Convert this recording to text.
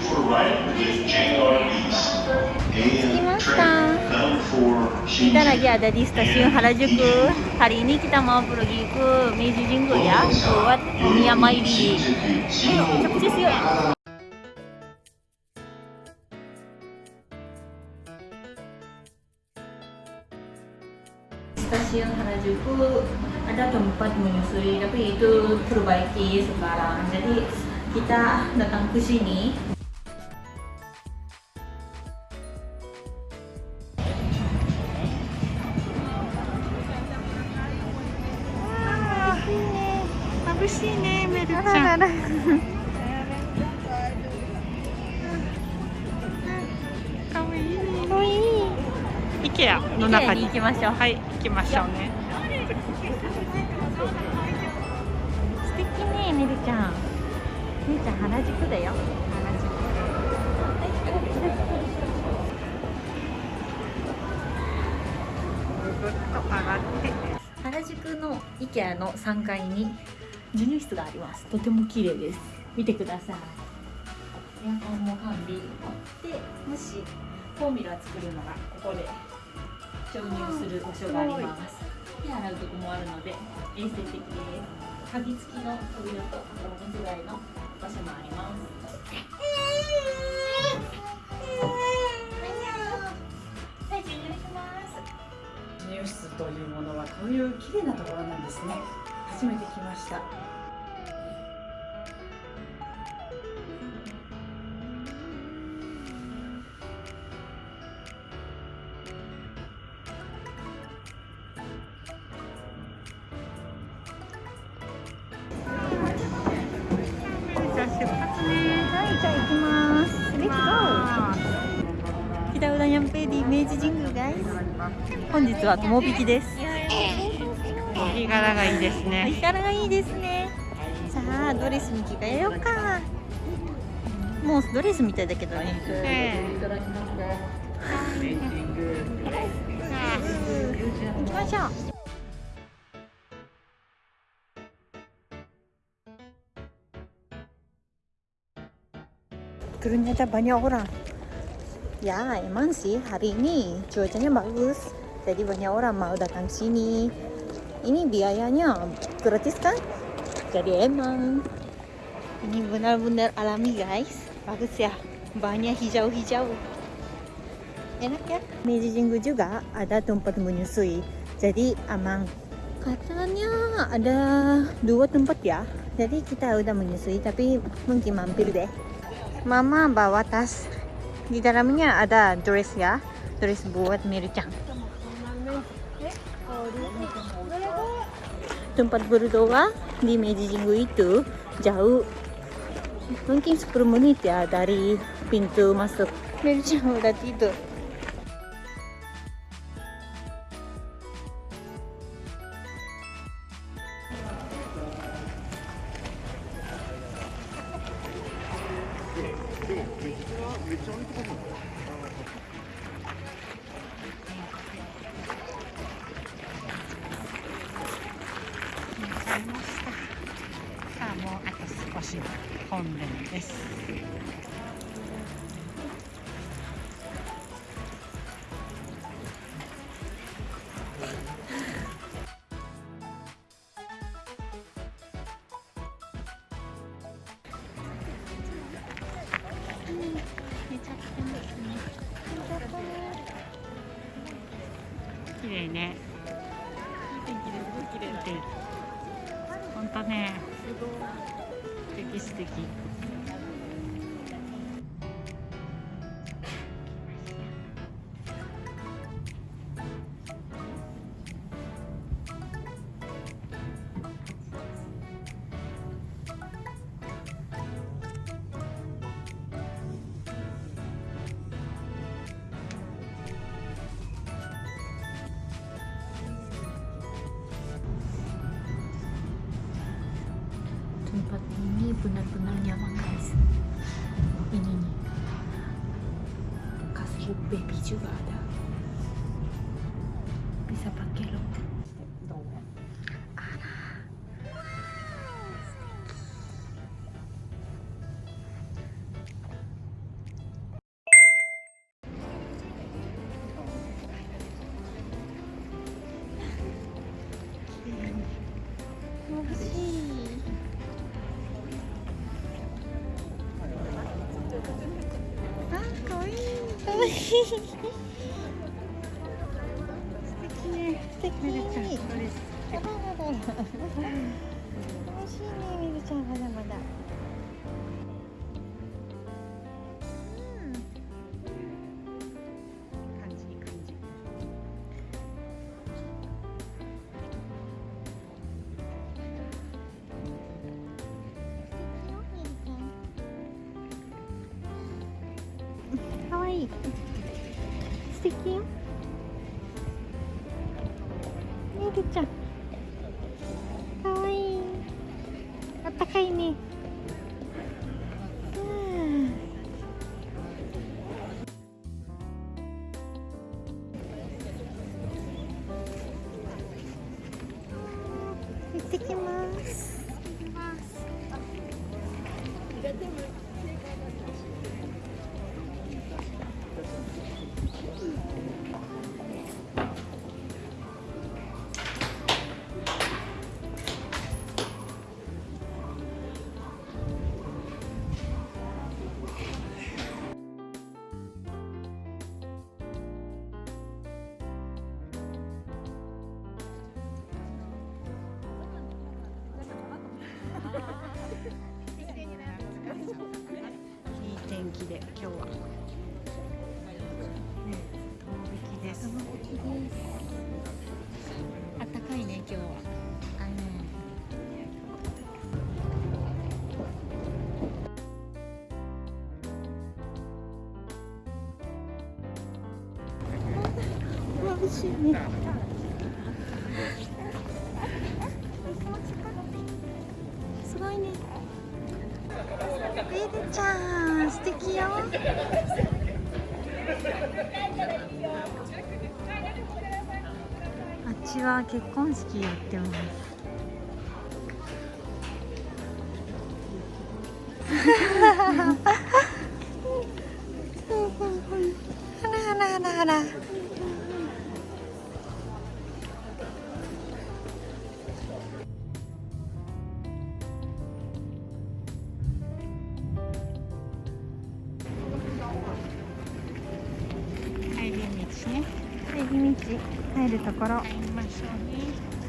for with for Kita lagi ada di stasiun Harajuku. Hari ini kita mau pergi ke Meiji Jingu ya buat Miyama Iri. Ayo, cepet yuk. Stasiun Harajuku ada tempat menyusui tapi itu terbaiki sekarang. Jadi kita datang ke sini 眩しいねメルちゃんかわいいねかわいい。IKEA の中に行きましょう。はい行きましょうね素敵ね、めるちゃん。めるちゃん原宿だよ。ぐっと上がって原宿の IKEA の3階に授乳室があります。とても綺麗です。見てください。エアコンも完備。で、もしフォーミュラ作るのがここで注入する場所があります。手洗うとこもあるので衛生的です。鍵付きの扉とおむつ替えの場所もあります。はい、授乳します。ニュースというものはこういう綺麗なところなんですね初めて来ましたじゃあ出発ねはい、じゃあ行きます。レッツゴー。北浦ニャンペーディ明治神宮本日は友引きです。お日柄がいいですおね日柄がいいですね。さあ、ドレスに着替えようか。もうドレスみたいだけどね。え行きましょう。Ternyata banyak orang. Ya, emang sih hari ini cuacanya bagus. Jadi banyak orang mau datang sini. Ini biayanya gratis kan? Jadi emang ini benar-benar alami guys. Bagus ya. Banyak hijau-hijau. Enak ya? Meiji Jingu juga ada tempat menyusui. Jadi aman. Katanya ada dua tempat ya. Jadi kita udah menyusui tapi mungkin mampir deh. Mama bawa tas. Di dalamnya ada dress ya. Dress buat Miru-chan. Tempat berdoa di Meiji Jingu itu jauh. Mungkin 10 menit ya dari pintu masuk. Miru-chan udah tidur. さ本殿です。綺麗ね。いい天気ですごい綺麗。だ本当ね。素敵素敵 benar-benar nyaman guys. Ini nih. Kasih baby juga ada ね素敵ミルちゃんこれあらららら美味しいねみるちゃんまだ。まだかわいい。素敵よ。みるちゃん。かわいい。あったかいね。うん。行ってきます。今日は。ね遠引きですあったかいね今日は。あね眩しい。ねあっちは結婚式やってます。はらはらはらはら道入るところ。帰りましょうね